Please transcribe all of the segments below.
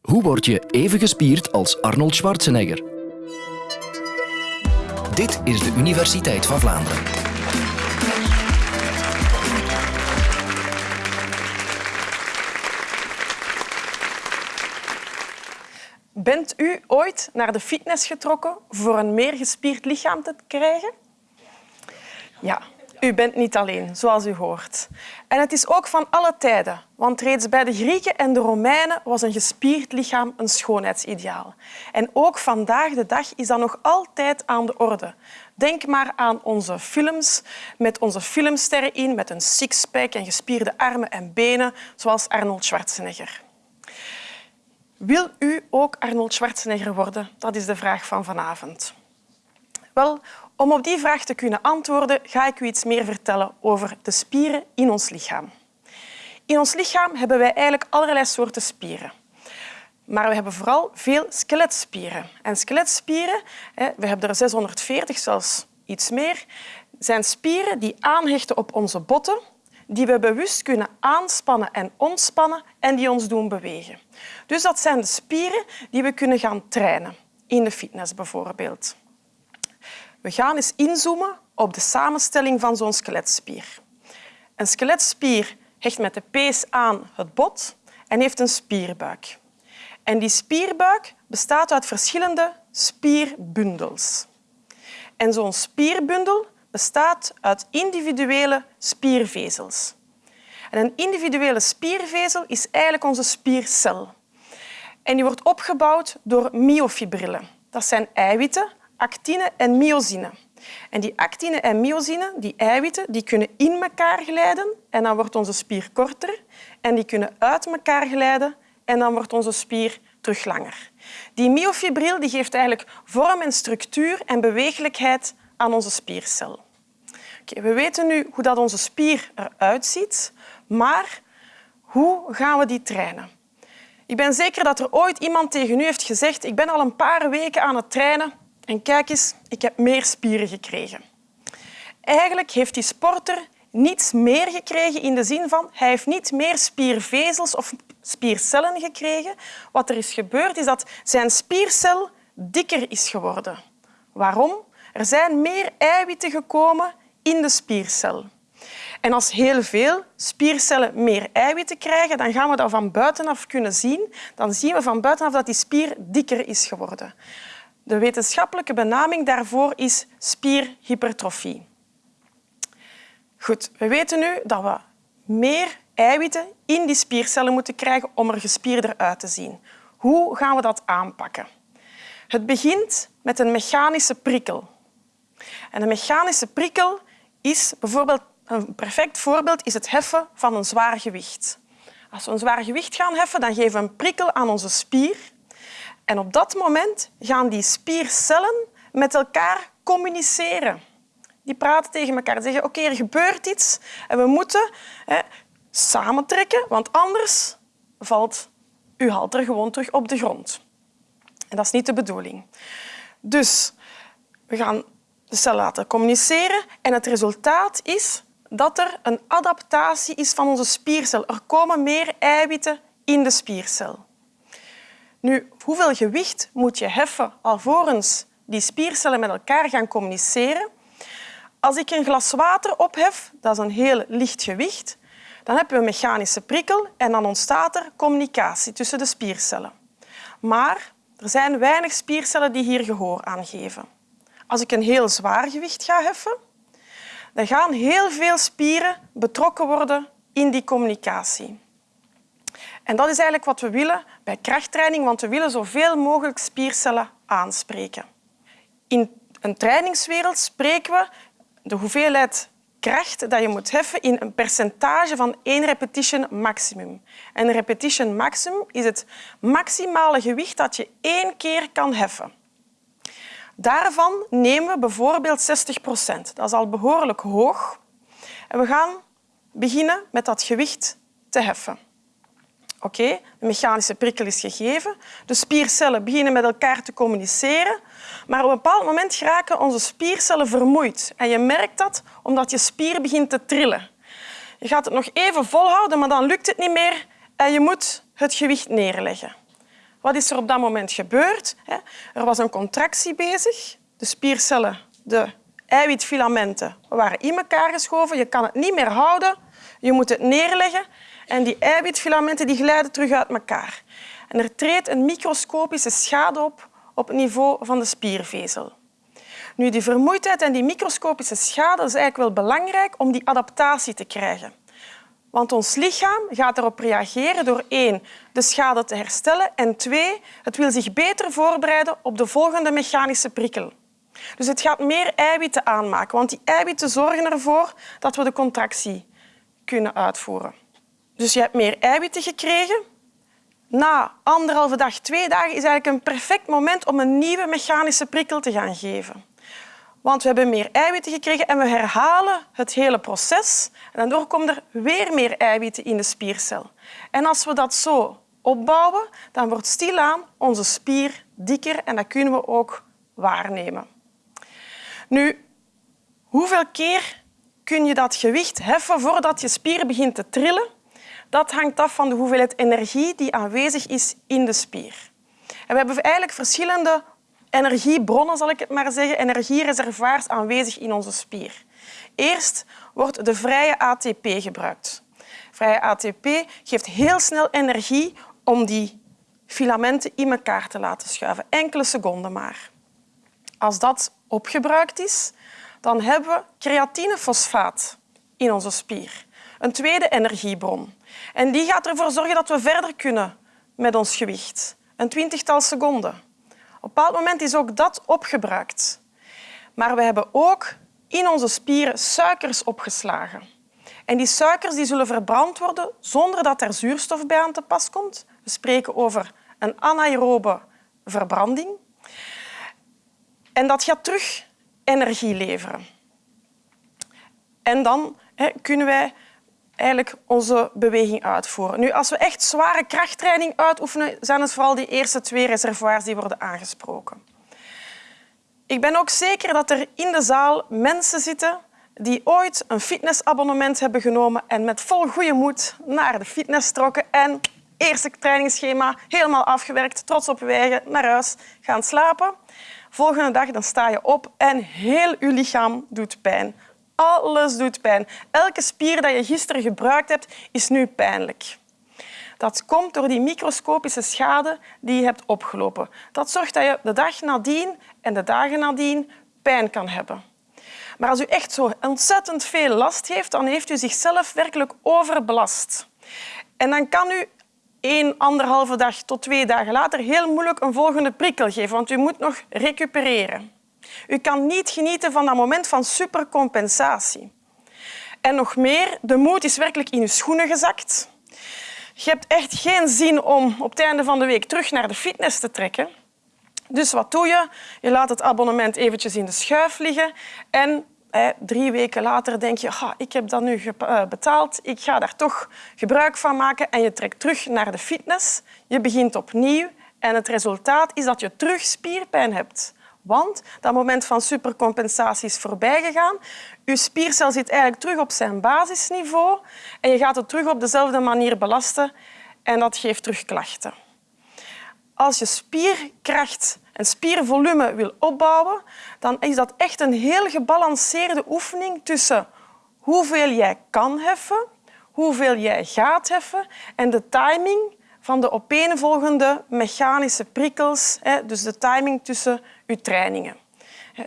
Hoe word je even gespierd als Arnold Schwarzenegger? Dit is de Universiteit van Vlaanderen. Bent u ooit naar de fitness getrokken voor een meer gespierd lichaam te krijgen? Ja, u bent niet alleen, zoals u hoort. En het is ook van alle tijden, want reeds bij de Grieken en de Romeinen was een gespierd lichaam een schoonheidsideaal. En ook vandaag de dag is dat nog altijd aan de orde. Denk maar aan onze films met onze filmsterren in, met een sixpack en gespierde armen en benen, zoals Arnold Schwarzenegger. Wil u ook Arnold Schwarzenegger worden? Dat is de vraag van vanavond. Wel, om op die vraag te kunnen antwoorden, ga ik u iets meer vertellen over de spieren in ons lichaam. In ons lichaam hebben wij eigenlijk allerlei soorten spieren. Maar we hebben vooral veel skeletspieren. En skeletspieren, we hebben er 640, zelfs iets meer, zijn spieren die aanhechten op onze botten, die we bewust kunnen aanspannen en ontspannen en die ons doen bewegen. Dus dat zijn de spieren die we kunnen gaan trainen, in de fitness bijvoorbeeld. We gaan eens inzoomen op de samenstelling van zo'n skeletspier. Een skeletspier hecht met de pees aan het bot en heeft een spierbuik. En die spierbuik bestaat uit verschillende spierbundels. En zo'n spierbundel bestaat uit individuele spiervezels. En een individuele spiervezel is eigenlijk onze spiercel. En die wordt opgebouwd door myofibrillen. Dat zijn eiwitten actine en myosine. En die actine en myosine, die eiwitten, die kunnen in elkaar glijden en dan wordt onze spier korter. En die kunnen uit elkaar glijden en dan wordt onze spier terug langer. Die myofibril die geeft eigenlijk vorm en structuur en bewegelijkheid aan onze spiercel. Okay, we weten nu hoe dat onze spier eruit ziet, maar hoe gaan we die trainen? Ik ben zeker dat er ooit iemand tegen u heeft gezegd ik ben al een paar weken aan het trainen en kijk eens, ik heb meer spieren gekregen. Eigenlijk heeft die sporter niets meer gekregen in de zin van hij heeft niet meer spiervezels of spiercellen gekregen. Wat er is gebeurd is dat zijn spiercel dikker is geworden. Waarom? Er zijn meer eiwitten gekomen in de spiercel. En als heel veel spiercellen meer eiwitten krijgen, dan gaan we dat van buitenaf kunnen zien. Dan zien we van buitenaf dat die spier dikker is geworden. De wetenschappelijke benaming daarvoor is spierhypertrofie. Goed, we weten nu dat we meer eiwitten in die spiercellen moeten krijgen om er gespierder uit te zien. Hoe gaan we dat aanpakken? Het begint met een mechanische prikkel. En een mechanische prikkel is bijvoorbeeld een perfect voorbeeld is het heffen van een zwaar gewicht. Als we een zwaar gewicht gaan heffen, dan geven we een prikkel aan onze spier en op dat moment gaan die spiercellen met elkaar communiceren. Die praten tegen elkaar en zeggen oké, er gebeurt iets en we moeten hè, samentrekken, want anders valt uw halter gewoon terug op de grond. En dat is niet de bedoeling. Dus we gaan de cellen laten communiceren en het resultaat is dat er een adaptatie is van onze spiercel. Er komen meer eiwitten in de spiercel. Nu, hoeveel gewicht moet je heffen alvorens die spiercellen met elkaar gaan communiceren? Als ik een glas water ophef, dat is een heel licht gewicht, dan hebben we een mechanische prikkel en dan ontstaat er communicatie tussen de spiercellen. Maar er zijn weinig spiercellen die hier gehoor aan geven. Als ik een heel zwaar gewicht ga heffen, dan gaan heel veel spieren betrokken worden in die communicatie. En dat is eigenlijk wat we willen bij krachttraining, want we willen zoveel mogelijk spiercellen aanspreken. In een trainingswereld spreken we de hoeveelheid kracht dat je moet heffen in een percentage van één repetition maximum. Een repetition maximum is het maximale gewicht dat je één keer kan heffen. Daarvan nemen we bijvoorbeeld 60 procent. Dat is al behoorlijk hoog. En we gaan beginnen met dat gewicht te heffen. Oké, de mechanische prikkel is gegeven. De spiercellen beginnen met elkaar te communiceren. Maar op een bepaald moment geraken onze spiercellen vermoeid. En je merkt dat omdat je spier begint te trillen. Je gaat het nog even volhouden, maar dan lukt het niet meer en je moet het gewicht neerleggen. Wat is er op dat moment gebeurd? Er was een contractie bezig. De spiercellen, de eiwitfilamenten waren in elkaar geschoven. Je kan het niet meer houden. Je moet het neerleggen. En die eiwitfilamenten die glijden terug uit elkaar. En er treedt een microscopische schade op op het niveau van de spiervezel. Nu, die vermoeidheid en die microscopische schade is eigenlijk wel belangrijk om die adaptatie te krijgen. Want ons lichaam gaat erop reageren door één, de schade te herstellen en twee, het wil zich beter voorbereiden op de volgende mechanische prikkel. Dus het gaat meer eiwitten aanmaken, want die eiwitten zorgen ervoor dat we de contractie kunnen uitvoeren. Dus je hebt meer eiwitten gekregen. Na anderhalve dag, twee dagen is eigenlijk een perfect moment om een nieuwe mechanische prikkel te gaan geven. Want we hebben meer eiwitten gekregen en we herhalen het hele proces. En daardoor komen er weer meer eiwitten in de spiercel. En als we dat zo opbouwen, dan wordt stilaan onze spier dikker en dat kunnen we ook waarnemen. Nu, hoeveel keer kun je dat gewicht heffen voordat je spier begint te trillen? Dat hangt af van de hoeveelheid energie die aanwezig is in de spier. En we hebben eigenlijk verschillende energiebronnen, zal ik het maar zeggen, energiereservoirs aanwezig in onze spier. Eerst wordt de vrije ATP gebruikt. Vrije ATP geeft heel snel energie om die filamenten in elkaar te laten schuiven. Enkele seconden maar. Als dat opgebruikt is, dan hebben we creatinefosfaat in onze spier. Een tweede energiebron. En die gaat ervoor zorgen dat we verder kunnen met ons gewicht. Een twintigtal seconden. Op een bepaald moment is ook dat opgebruikt. Maar we hebben ook in onze spieren suikers opgeslagen. En die suikers die zullen verbrand worden zonder dat er zuurstof bij aan te pas komt. We spreken over een anaerobe verbranding. En dat gaat terug energie leveren. En dan hè, kunnen wij eigenlijk onze beweging uitvoeren. Nu, als we echt zware krachttraining uitoefenen, zijn het vooral die eerste twee reservoirs die worden aangesproken. Ik ben ook zeker dat er in de zaal mensen zitten die ooit een fitnessabonnement hebben genomen en met vol goede moed naar de fitness trokken en eerste trainingsschema helemaal afgewerkt, trots op wegen, naar huis gaan slapen. Volgende dag dan sta je op en heel je lichaam doet pijn. Alles doet pijn. Elke spier die je gisteren gebruikt hebt, is nu pijnlijk. Dat komt door die microscopische schade die je hebt opgelopen. Dat zorgt dat je de dag nadien en de dagen nadien pijn kan hebben. Maar als u echt zo ontzettend veel last heeft, dan heeft u zichzelf werkelijk overbelast. En dan kan u één, anderhalve dag tot twee dagen later heel moeilijk een volgende prikkel geven, want u moet nog recupereren. U kan niet genieten van dat moment van supercompensatie. En nog meer, de moed is werkelijk in uw schoenen gezakt. Je hebt echt geen zin om op het einde van de week terug naar de fitness te trekken. Dus wat doe je? Je laat het abonnement eventjes in de schuif liggen en drie weken later denk je, ik heb dat nu eh, betaald, ik ga daar toch gebruik van maken en je trekt terug naar de fitness. Je begint opnieuw en het resultaat is dat je terug spierpijn hebt. Want dat moment van supercompensatie is voorbij gegaan. Je spiercel zit eigenlijk terug op zijn basisniveau en je gaat het terug op dezelfde manier belasten en dat geeft terug klachten. Als je spierkracht en spiervolume wil opbouwen, dan is dat echt een heel gebalanceerde oefening tussen hoeveel jij kan heffen, hoeveel jij gaat heffen en de timing van de opeenvolgende mechanische prikkels, dus de timing tussen uw trainingen.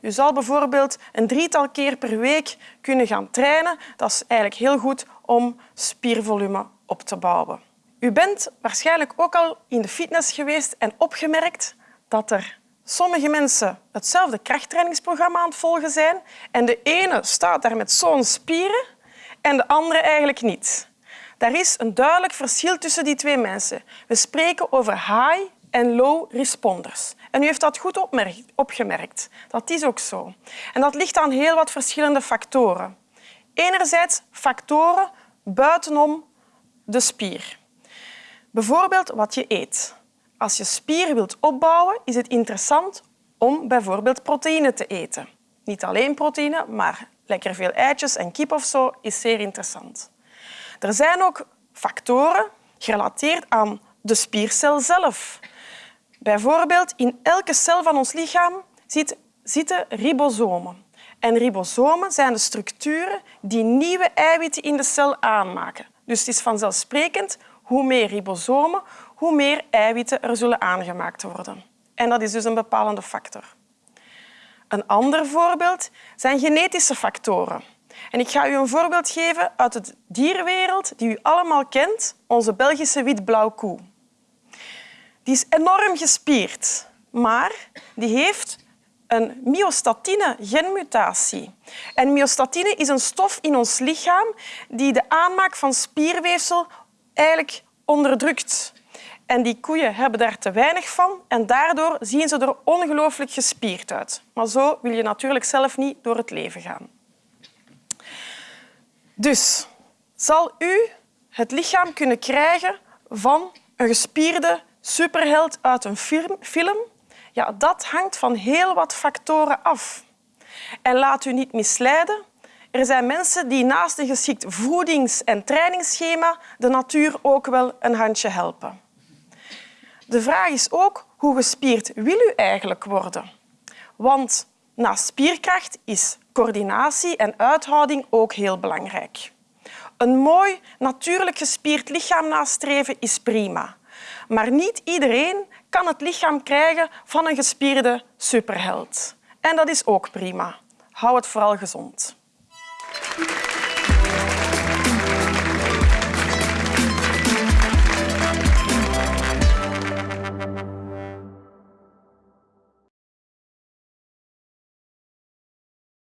U zal bijvoorbeeld een drietal keer per week kunnen gaan trainen. Dat is eigenlijk heel goed om spiervolume op te bouwen. U bent waarschijnlijk ook al in de fitness geweest en opgemerkt dat er sommige mensen hetzelfde krachttrainingsprogramma aan het volgen zijn en de ene staat daar met zo'n spieren en de andere eigenlijk niet. Daar is een duidelijk verschil tussen die twee mensen. We spreken over high en low responders. En u heeft dat goed opgemerkt. Dat is ook zo. En dat ligt aan heel wat verschillende factoren. Enerzijds factoren buitenom de spier. Bijvoorbeeld wat je eet. Als je spier wilt opbouwen, is het interessant om bijvoorbeeld proteïne te eten. Niet alleen proteïne, maar lekker veel eitjes en kip of zo is zeer interessant. Er zijn ook factoren gerelateerd aan de spiercel zelf. Bijvoorbeeld, in elke cel van ons lichaam zit, zitten ribosomen. En ribosomen zijn de structuren die nieuwe eiwitten in de cel aanmaken. Dus het is vanzelfsprekend, hoe meer ribosomen, hoe meer eiwitten er zullen aangemaakt worden. En dat is dus een bepalende factor. Een ander voorbeeld zijn genetische factoren. En ik ga u een voorbeeld geven uit de dierwereld die u allemaal kent, onze Belgische wit-blauw koe. Die is enorm gespierd, maar die heeft een myostatine-genmutatie. En myostatine is een stof in ons lichaam die de aanmaak van spierweefsel eigenlijk onderdrukt. En die koeien hebben daar te weinig van en daardoor zien ze er ongelooflijk gespierd uit. Maar zo wil je natuurlijk zelf niet door het leven gaan. Dus zal u het lichaam kunnen krijgen van een gespierde superheld uit een film? Ja, dat hangt van heel wat factoren af. En laat u niet misleiden. Er zijn mensen die naast een geschikt voedings- en trainingsschema de natuur ook wel een handje helpen. De vraag is ook hoe gespierd wil u eigenlijk worden? Want naast spierkracht is coördinatie en uithouding ook heel belangrijk. Een mooi, natuurlijk gespierd lichaam nastreven is prima. Maar niet iedereen kan het lichaam krijgen van een gespierde superheld. En dat is ook prima. Hou het vooral gezond. Thank you.